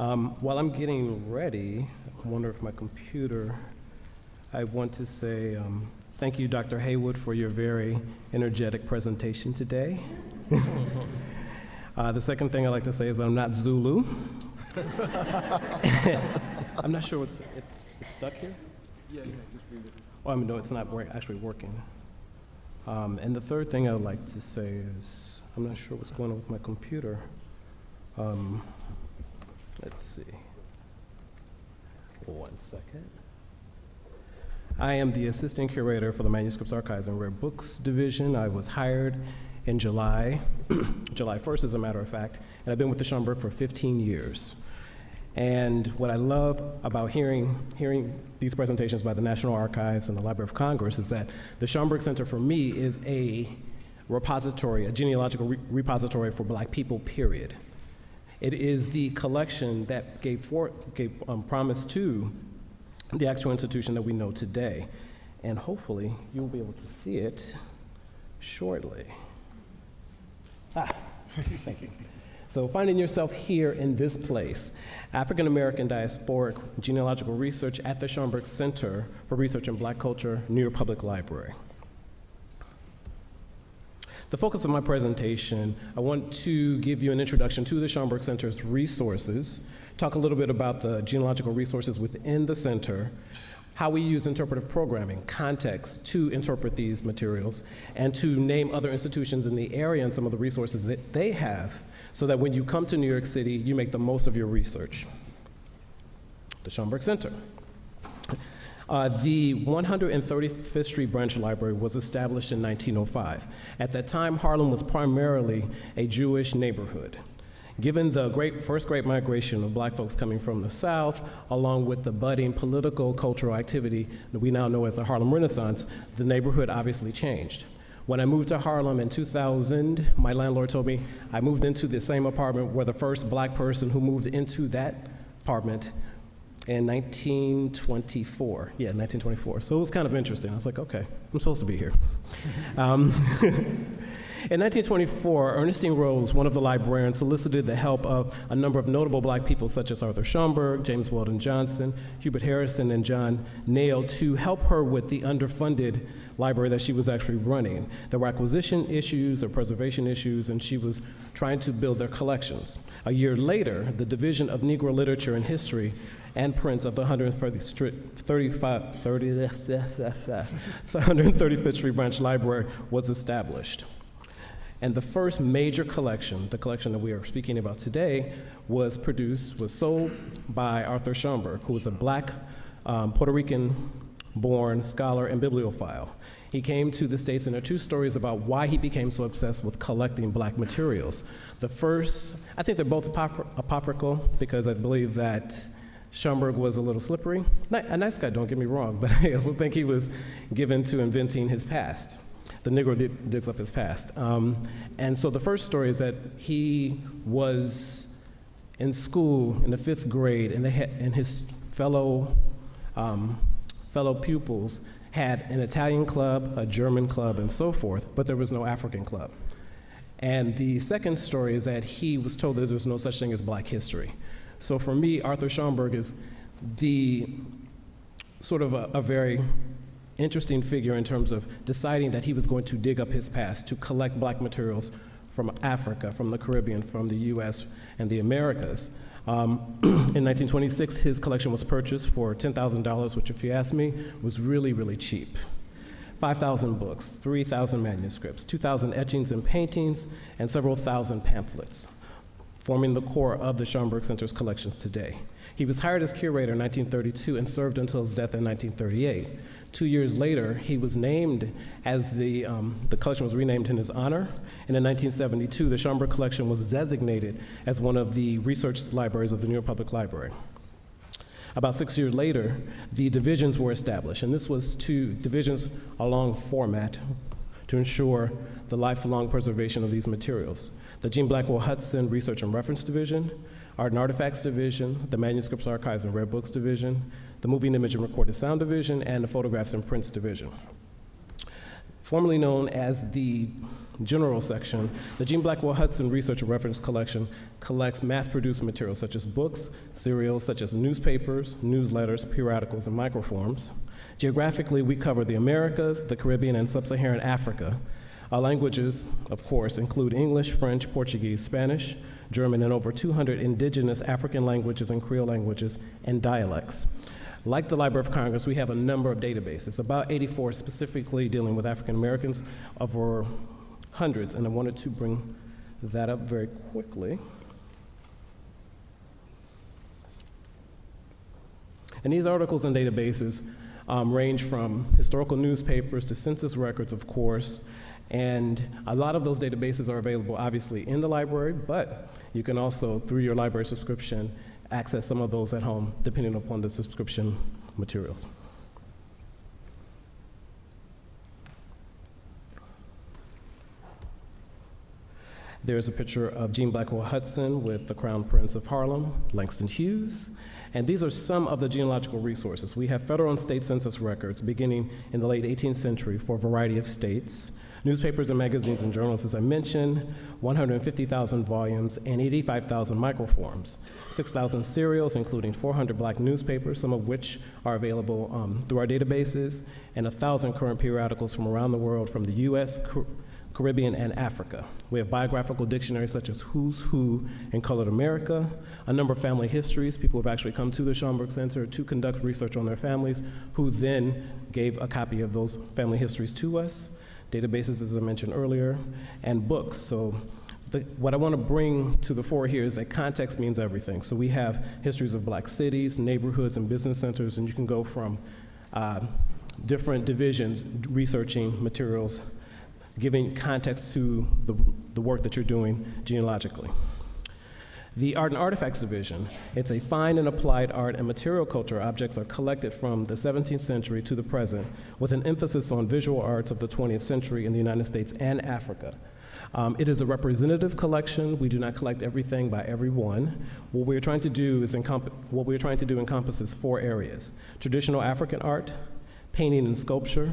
Um, while I'm getting ready, I wonder if my computer, I want to say um, thank you, Dr. Haywood, for your very energetic presentation today. uh, the second thing I'd like to say is I'm not Zulu. I'm not sure what's, it's, it's stuck here? Yeah, yeah, just read it. Oh, I mean, no, it's not wor- actually working. Um, and the third thing I would like to say is, I'm not sure what's going on with my computer. Um, let's see. One second. I am the assistant curator for the Manuscripts Archives and Rare Books Division. I was hired in July, July 1st, as a matter of fact, and I've been with the Schomburg for 15 years. And what I love about hearing, hearing these presentations by the National Archives and the Library of Congress is that the Schomburg Center for me is a repository, a genealogical re- repository for black people, period. It is the collection that gave, for, gave um, promise to the actual institution that we know today. And hopefully, you'll be able to see it shortly. Ah, thank you. So, finding yourself here in this place, African American Diasporic Genealogical Research at the Schomburg Center for Research in Black Culture, New York Public Library. The focus of my presentation, I want to give you an introduction to the Schomburg Center's resources, talk a little bit about the genealogical resources within the center, how we use interpretive programming, context to interpret these materials, and to name other institutions in the area and some of the resources that they have so that when you come to New York City, you make the most of your research. The Schomburg Center. Uh, the 135th Street Branch Library was established in 1905. At that time, Harlem was primarily a Jewish neighborhood. Given the great, first great migration of black folks coming from the South, along with the budding political, cultural activity that we now know as the Harlem Renaissance, the neighborhood obviously changed. When I moved to Harlem in 2000, my landlord told me I moved into the same apartment where the first black person who moved into that apartment in 1924. Yeah, 1924. So it was kind of interesting. I was like, okay, I'm supposed to be here. um, in 1924, Ernestine Rose, one of the librarians, solicited the help of a number of notable black people such as Arthur Schomburg, James Weldon Johnson, Hubert Harrison, and John Nail to help her with the underfunded library that she was actually running. There were acquisition issues or preservation issues, and she was trying to build their collections. A year later, the Division of Negro Literature and History and prints of the 135th Street Branch Library was established. And the first major collection, the collection that we are speaking about today, was produced, was sold by Arthur Schomburg, who was a black um, Puerto Rican born scholar and bibliophile. He came to the States, and there are two stories about why he became so obsessed with collecting black materials. The first, I think they're both apocryphal because I believe that Schomburg was a little slippery. A nice guy, don't get me wrong, but I also think he was given to inventing his past. The Negro dig, digs up his past. Um, and so the first story is that he was in school in the fifth grade, and, they had, and his fellow, um, fellow pupils had an Italian club, a German club, and so forth, but there was no African club. And the second story is that he was told that there's no such thing as black history. So for me, Arthur Schomburg is the sort of a, a very interesting figure in terms of deciding that he was going to dig up his past to collect black materials from Africa, from the Caribbean, from the US, and the Americas. Um, in 1926, his collection was purchased for $10,000, which, if you ask me, was really, really cheap. 5,000 books, 3,000 manuscripts, 2,000 etchings and paintings, and several thousand pamphlets forming the core of the Schomburg Center's collections today. He was hired as curator in 1932 and served until his death in 1938. Two years later, he was named as the, um, the collection was renamed in his honor. And in 1972, the Schomburg collection was designated as one of the research libraries of the New York Public Library. About six years later, the divisions were established, and this was two divisions along format to ensure the lifelong preservation of these materials the Jean Blackwell Hudson Research and Reference Division, Art and Artifacts Division, the Manuscripts, Archives, and Rare Books Division, the Moving Image and Recorded Sound Division, and the Photographs and Prints Division. Formerly known as the general section, the Jean Blackwell Hudson Research and Reference Collection collects mass-produced materials such as books, serials such as newspapers, newsletters, periodicals, and microforms. Geographically, we cover the Americas, the Caribbean, and Sub-Saharan Africa. Our languages, of course, include English, French, Portuguese, Spanish, German, and over 200 indigenous African languages and Creole languages and dialects. Like the Library of Congress, we have a number of databases, about 84 specifically dealing with African Americans, over hundreds, and I wanted to bring that up very quickly. And these articles and databases um, range from historical newspapers to census records, of course, and a lot of those databases are available, obviously, in the library, but you can also, through your library subscription, access some of those at home, depending upon the subscription materials. There's a picture of Jean Blackwell Hudson with the Crown Prince of Harlem, Langston Hughes. And these are some of the genealogical resources. We have federal and state census records beginning in the late 18th century for a variety of states. Newspapers and magazines and journals, as I mentioned, 150,000 volumes and 85,000 microforms, 6,000 serials, including 400 black newspapers, some of which are available um, through our databases, and 1,000 current periodicals from around the world from the US, Car- Caribbean, and Africa. We have biographical dictionaries such as Who's Who in Colored America, a number of family histories. People have actually come to the Schomburg Center to conduct research on their families, who then gave a copy of those family histories to us databases, as I mentioned earlier, and books. So the, what I want to bring to the fore here is that context means everything. So we have histories of black cities, neighborhoods, and business centers, and you can go from uh, different divisions researching materials, giving context to the, the work that you're doing genealogically. The Art and Artifacts Division, it's a fine and applied art and material culture objects are collected from the 17th century to the present with an emphasis on visual arts of the 20th century in the United States and Africa. Um, it is a representative collection. We do not collect everything by everyone. What we're trying to do is what we're trying to do encompasses four areas: traditional African art, painting and sculpture,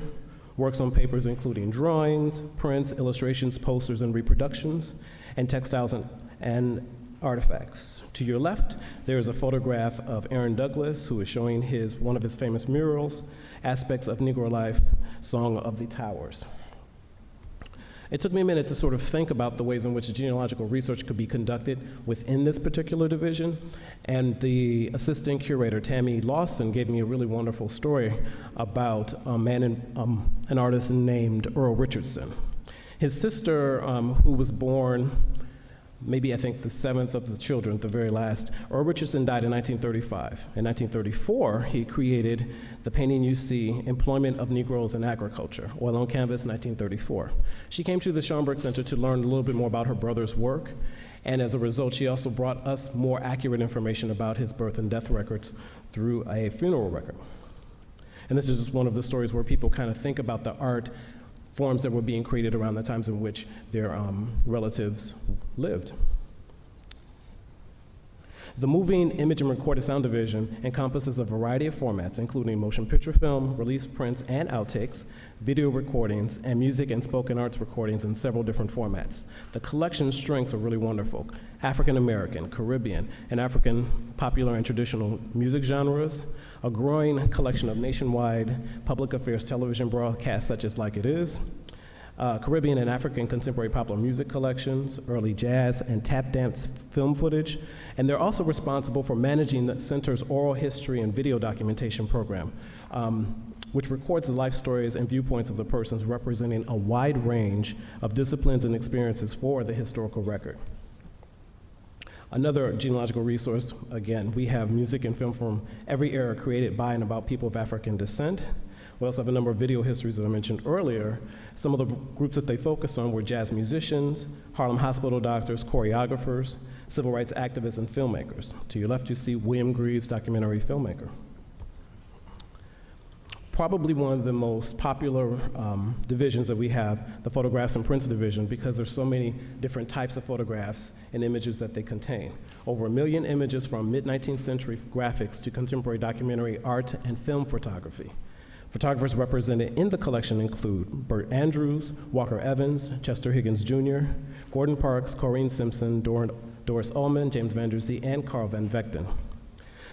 works on papers including drawings, prints, illustrations, posters, and reproductions, and textiles and, and artifacts. To your left, there is a photograph of Aaron Douglas, who is showing his, one of his famous murals, aspects of Negro life, Song of the Towers. It took me a minute to sort of think about the ways in which genealogical research could be conducted within this particular division, and the assistant curator, Tammi Lawson, gave me a really wonderful story about a man, in, um, an artist named Earl Richardson. His sister, um, who was born maybe I think the seventh of the children, the very last. Earl Richardson died in 1935. In 1934, he created the painting you see, Employment of Negroes in Agriculture, Oil on Canvas, 1934. She came to the Schomburg Center to learn a little bit more about her brother's work, and as a result, she also brought us more accurate information about his birth and death records through a funeral record. And this is just one of the stories where people kind of think about the art forms that were being created around the times in which their um, relatives lived. The Moving Image and Recorded Sound Division encompasses a variety of formats, including motion picture film, release prints and outtakes, video recordings, and music and spoken arts recordings in several different formats. The collection strengths are really wonderful. African American, Caribbean, and African popular and traditional music genres, a growing collection of nationwide public affairs television broadcasts such as Like It Is, uh, Caribbean and African contemporary popular music collections, early jazz and tap dance film footage, and they're also responsible for managing the center's oral history and video documentation program, um, which records the life stories and viewpoints of the persons representing a wide range of disciplines and experiences for the historical record. Another genealogical resource, again, we have music and film from every era created by and about people of African descent. We also have a number of video histories that I mentioned earlier. Some of the groups that they focused on were jazz musicians, Harlem hospital doctors, choreographers, civil rights activists, and filmmakers. To your left, you see William Greaves, documentary filmmaker probably one of the most popular um, divisions that we have, the photographs and prints division, because there's so many different types of photographs and images that they contain. Over a million images from mid-19th century graphics to contemporary documentary art and film photography. Photographers represented in the collection include Bert Andrews, Walker Evans, Chester Higgins Jr., Gordon Parks, Coreen Simpson, Dor- Doris Ulmann, James Van Der Zee, and Carl Van Vechten.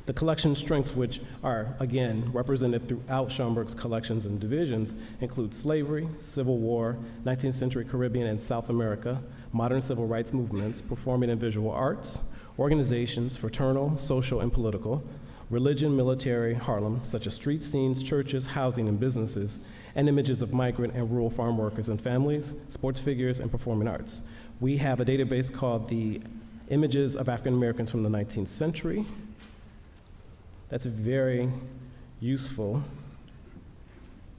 The collection strengths, which are again represented throughout Schomburg's collections and divisions, include slavery, Civil War, 19th century Caribbean and South America, modern civil rights movements, performing and visual arts, organizations, fraternal, social, and political, religion, military, Harlem, such as street scenes, churches, housing, and businesses, and images of migrant and rural farm workers and families, sports figures, and performing arts. We have a database called the Images of African Americans from the 19th Century. That's very useful,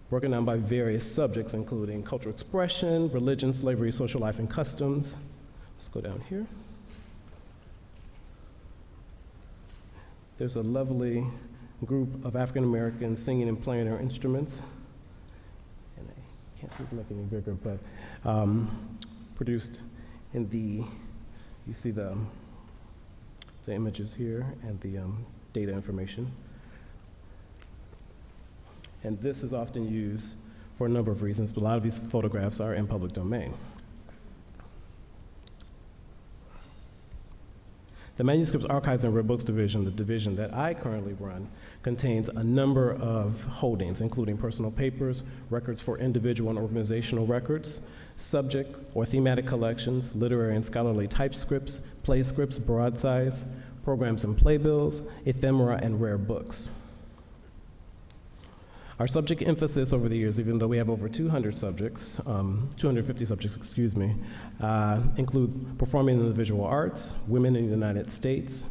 broken down by various subjects, including cultural expression, religion, slavery, social life, and customs. Let's go down here. There's a lovely group of African Americans singing and playing their instruments. And I can't seem to make any bigger, but um, produced in the, you see the, the images here and the um, data information. And this is often used for a number of reasons, but a lot of these photographs are in public domain. The Manuscripts Archives and Rare Books Division, the division that I currently run, contains a number of holdings, including personal papers, records for individual and organizational records, subject or thematic collections, literary and scholarly typescripts, play scripts, broadsides, programs and playbills, ephemera, and rare books. Our subject emphasis over the years, even though we have over 200 subjects, um, 250 subjects, excuse me, uh, include performing in the visual arts, women in the United States,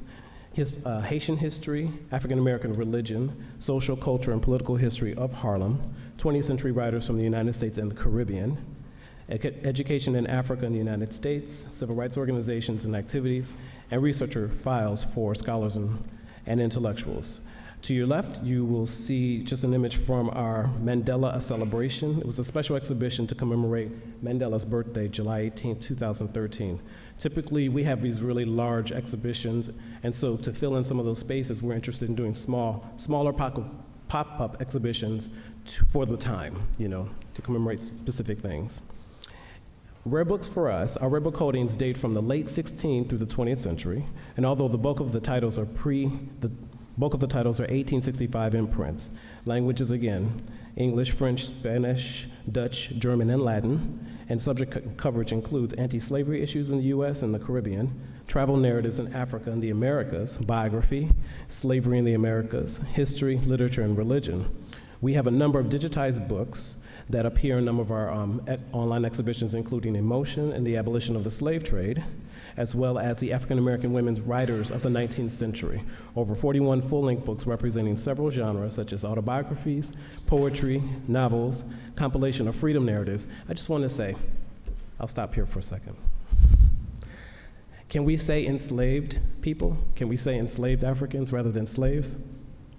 his, uh, Haitian history, African American religion, social, culture, and political history of Harlem, 20th century writers from the United States and the Caribbean, education in Africa and the United States, civil rights organizations and activities, and researcher files for scholars and, and intellectuals. To your left, you will see just an image from our Mandela a Celebration. It was a special exhibition to commemorate Mandela's birthday, July 18, 2013. Typically, we have these really large exhibitions, and so to fill in some of those spaces, we're interested in doing small, smaller pop- pop-up exhibitions to, for the time, you know, to commemorate specific things. Rare books for us, our rare book holdings date from the late 16th through the 20th century, and although the bulk of the titles are pre, the bulk of the titles are 1865 imprints. Languages again, English, French, Spanish, Dutch, German, and Latin, and subject co- coverage includes anti-slavery issues in the U.S. and the Caribbean, travel narratives in Africa and the Americas, biography, slavery in the Americas, history, literature, and religion. We have a number of digitized books that appear in a number of our um, online exhibitions, including In Motion and the Abolition of the Slave Trade, as well as the African American women's writers of the 19th century. Over 41 full length books representing several genres, such as autobiographies, poetry, novels, compilation of freedom narratives. I just want to say, I'll stop here for a second. Can we say enslaved people? Can we say enslaved Africans rather than slaves?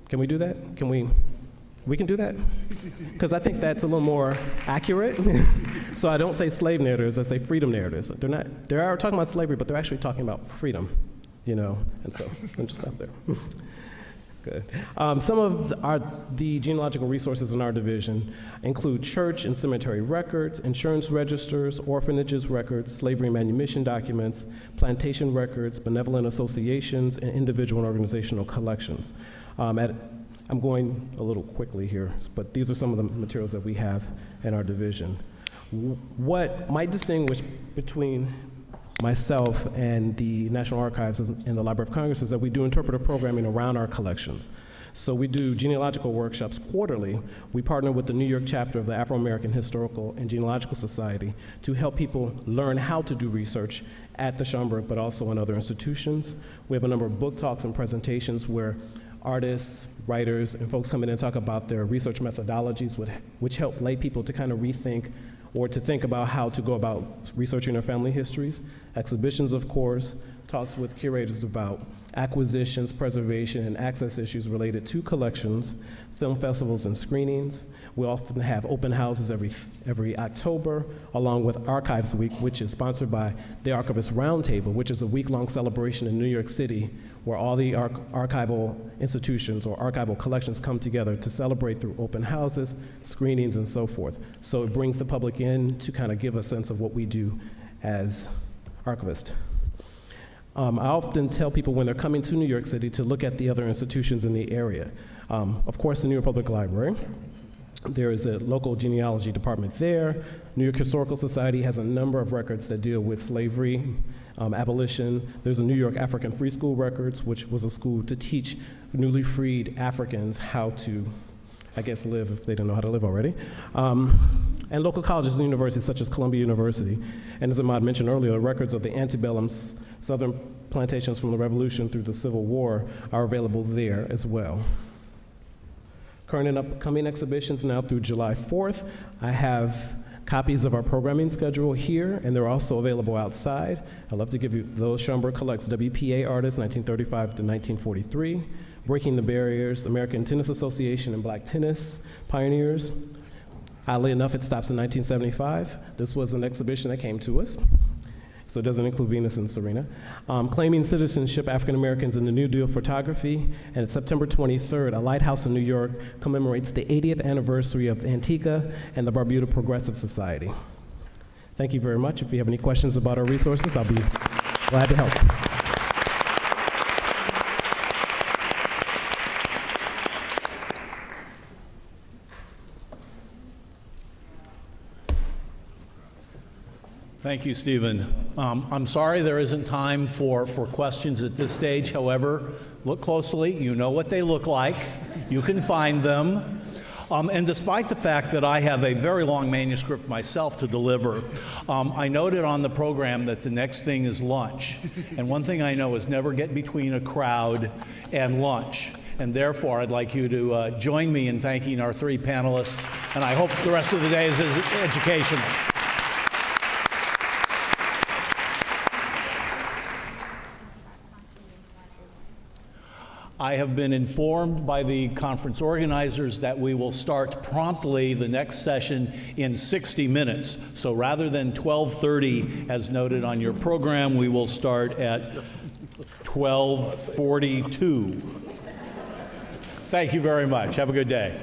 Can we do that? Can we? We can do that? Because I think that's a little more accurate. so I don't say slave narratives, I say freedom narratives. They're not, they are talking about slavery, but they're actually talking about freedom, you know? And so I'm just stop there. Good. Um, some of the, our, the genealogical resources in our division include church and cemetery records, insurance registers, orphanages records, slavery manumission documents, plantation records, benevolent associations, and individual and organizational collections. Um, at, I'm going a little quickly here, but these are some of the materials that we have in our division. What might distinguish between myself and the National Archives and the Library of Congress is that we do interpretive programming around our collections. So we do genealogical workshops quarterly. We partner with the New York chapter of the Afro American Historical and Genealogical Society to help people learn how to do research at the Schomburg, but also in other institutions. We have a number of book talks and presentations where artists, writers, and folks come in and talk about their research methodologies, which, which help lay people to kind of rethink or to think about how to go about researching their family histories. Exhibitions, of course, talks with curators about acquisitions, preservation, and access issues related to collections, film festivals and screenings. We often have open houses every, every October, along with Archives Week, which is sponsored by the Archivist Roundtable, which is a week-long celebration in New York City where all the arch- archival institutions or archival collections come together to celebrate through open houses, screenings, and so forth. So it brings the public in to kind of give a sense of what we do as archivists. Um, I often tell people when they're coming to New York City to look at the other institutions in the area. Um, of course, the New York Public Library. There is a local genealogy department there. New York Historical Society has a number of records that deal with slavery, um, abolition. There's a New York African Free School Records, which was a school to teach newly freed Africans how to, I guess, live if they don't know how to live already. Um, and local colleges and universities such as Columbia University. And as Ahmad mentioned earlier, records of the antebellum southern plantations from the Revolution through the Civil War are available there as well. Current and upcoming exhibitions now through July 4th. I have copies of our programming schedule here, and they're also available outside. I'd love to give you those. Schomburg collects WPA artists, 1935 to 1943, Breaking the Barriers, American Tennis Association and Black Tennis Pioneers. Oddly enough, it stops in 1975. This was an exhibition that came to us so it doesn't include Venus and Serena. Um, claiming citizenship, African Americans in the New Deal photography. And September 23rd, a lighthouse in New York commemorates the 80th anniversary of Antigua and the Barbuda Progressive Society. Thank you very much. If you have any questions about our resources, I'll be glad to help. Thank you, Stephen. Um, I'm sorry there isn't time for, for questions at this stage. However, look closely. You know what they look like. You can find them. Um, and despite the fact that I have a very long manuscript myself to deliver, um, I noted on the program that the next thing is lunch. And one thing I know is never get between a crowd and lunch. And therefore, I'd like you to uh, join me in thanking our three panelists. And I hope the rest of the day is educational. I have been informed by the conference organizers that we will start promptly the next session in 60 minutes. So rather than 12:30 as noted on your program, we will start at 12:42. Thank you very much. Have a good day.